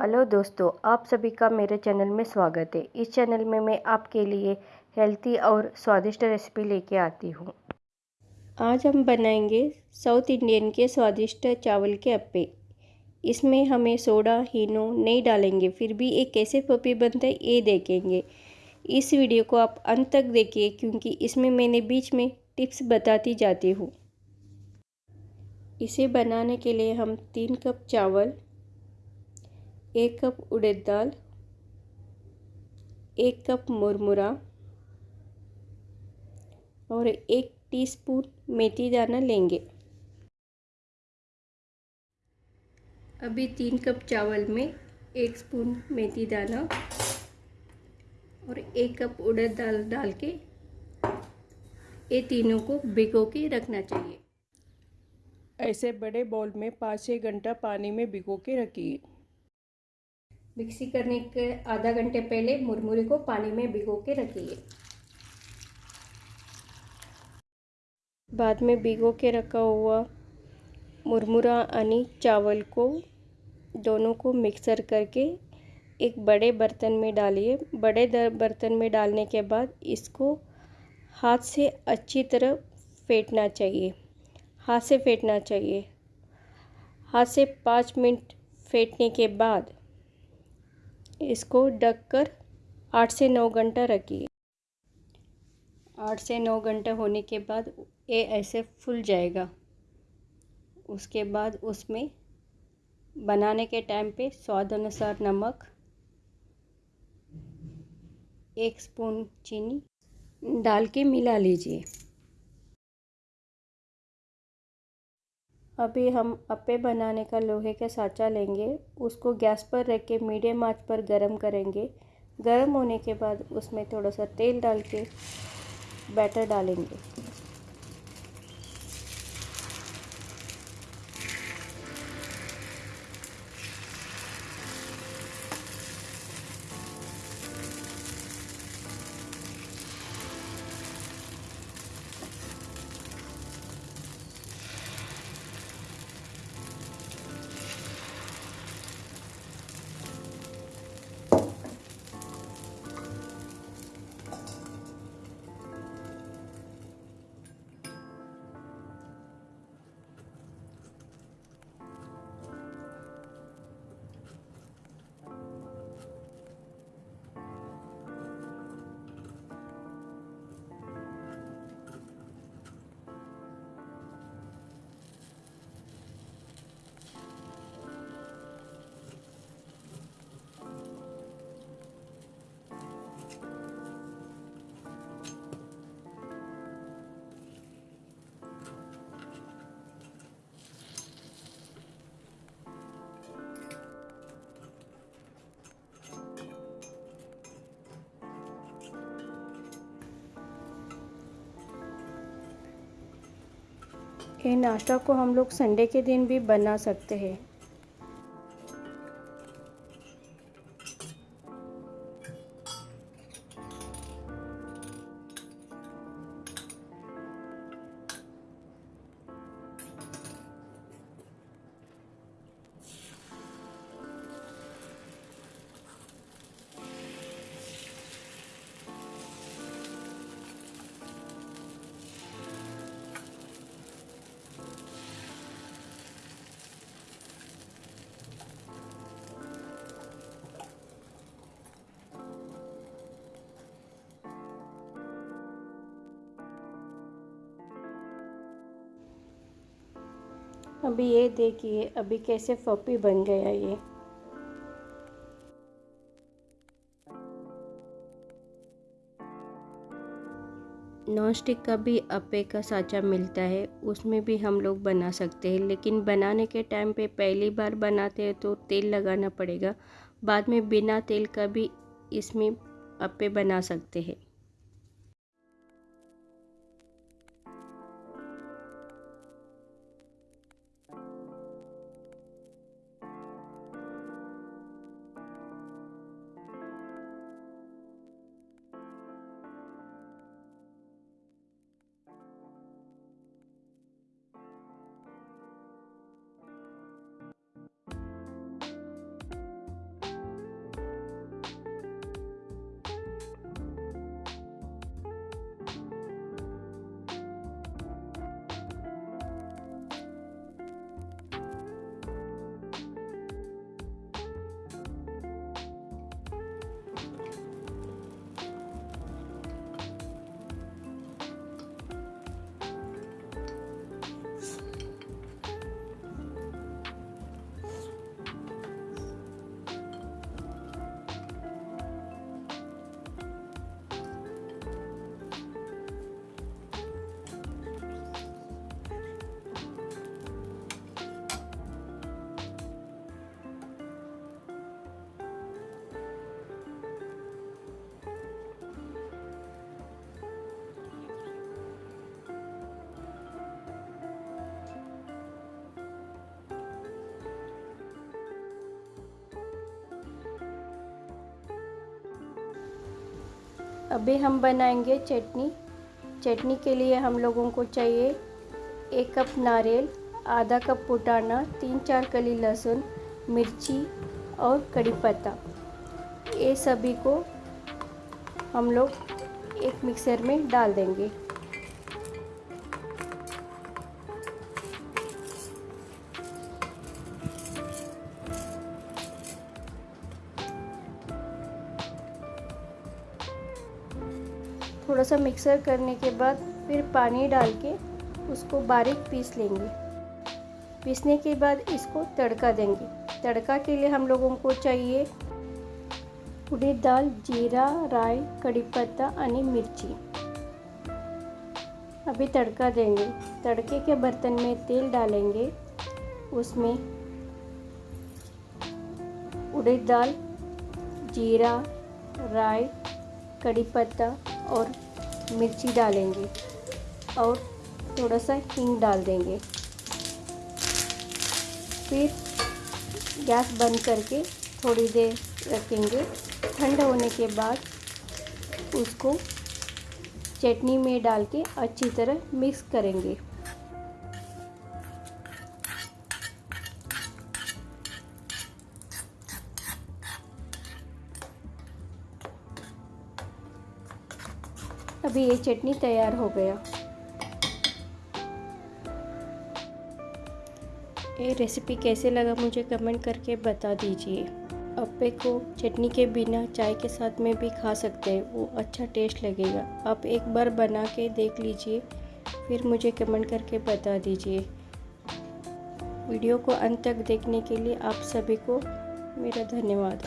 Hello दोस्तों, आप सभी का मेरे चैनल में स्वागत है। इस चैनल में मैं आपके लिए हेल्थी और स्वादिष्ट रेसिपी लेके आती हूँ। आज हम बनाएँगे साउथ इंडियन के स्वादिष्ट चावल के अप्पे। इसमें हमें सोडा, हीनो नहीं डालेंगे, फिर भी एक कैसे पपी बनता है, ये देखेंगे। इस वीडियो को आप अंत तक देखिए, क्योंकि इसमें मैंने बीच में टिप्स बताती जाती हूँ। इसे बनाने के लिए हम तीन कप चावल एक कप उड़द दाल, एक कप मुरमुरा और एक टीस्पून मेथी दाना लेंगे। अभी तीन कप चावल में एक स्पून मेथी दाना और एक कप उड़द दाल डाल के ये तीनों को भिगो के रखना चाहिए। ऐसे बड़े बॉल में पाँच छः घंटा पानी में भिगो के रखिए। मिक्सी करने के आधा घंटे पहले मुरमुरे को पानी में भिगो के रखिए बाद में भिगो के रखा हुआ मुरमुरा यानी चावल को दोनों को मिक्सर करके एक बड़े बर्तन में डालिए। बड़े बर्तन में डालने के बाद इसको हाथ से अच्छी तरह फेंटना चाहिए। हाथ से फेंटना चाहिए। हाथ से पाँच मिनट फेंटने के बाद इसको ढक कर आठ से नौ घंटा रखिए। आठ से नौ घंटा होने के बाद ये ऐसे फूल जाएगा। उसके बाद उसमें बनाने के टाइम पे स्वाद अनुसार नमक, एक स्पून चीनी डाल के मिला लीजिए। अभी हम अप्पे बनाने का लोहे का साँचा लेंगे, उसको गैस पर रख के मीडियम आँच पर गर्म करेंगे। गर्म होने के बाद उसमें थोड़ा सा तेल डाल के बैटर डालेंगे। ये नाश्ता को हम लोग संडे के दिन भी बना सकते हैं। अभी ये देखिए, अभी कैसे फपी बन गया ये। नॉन स्टिक का भी अपे का साँचा मिलता है, उसमें भी हम लोग बना सकते हैं, लेकिन बनाने के टाइम पे पहली बार बनाते हैं तो तेल लगाना पड़ेगा। बाद में बिना तेल का भी इसमें अपे बना सकते हैं। अभी हम बनाएँगे चटनी। चटनी के लिए हम लोगों को चाहिए एक कप नारियल, आधा कप पुटाना, तीन चार कली लहसुन, मिर्ची और कड़ी पत्ता। ये सभी को हम लोग एक मिक्सर में डाल देंगे। थोड़ा सा मिक्सर करने के बाद फिर पानी डाल के उसको बारीक पीस लेंगे। पीसने के बाद इसको तड़का देंगे। तड़का के लिए हम लोगों को चाहिए उड़ीद दाल, जीरा, राई, कड़ी पत्ता आणि मिर्ची। अभी तड़का देंगे। तड़के के बर्तन में तेल डालेंगे। उसमें उड़ीद दाल, जीरा, राई, कड़ी पत्ता और मिर्ची डालेंगे और थोड़ा सा हींग डाल देंगे। फिर गैस बंद करके थोड़ी देर रखेंगे। ठंड होने के बाद उसको चटनी में डाल के अच्छी तरह मिक्स करेंगे। अभी ये चटनी तैयार हो गया। ये रेसिपी कैसे लगा मुझे कमेंट करके बता दीजिए। अप्पे को चटनी के बिना चाय के साथ में भी खा सकते हैं, वो अच्छा टेस्ट लगेगा। आप एक बार बना के देख लीजिए, फिर मुझे कमेंट करके बता दीजिए। वीडियो को अंत तक देखने के लिए आप सभी को मेरा धन्यवाद।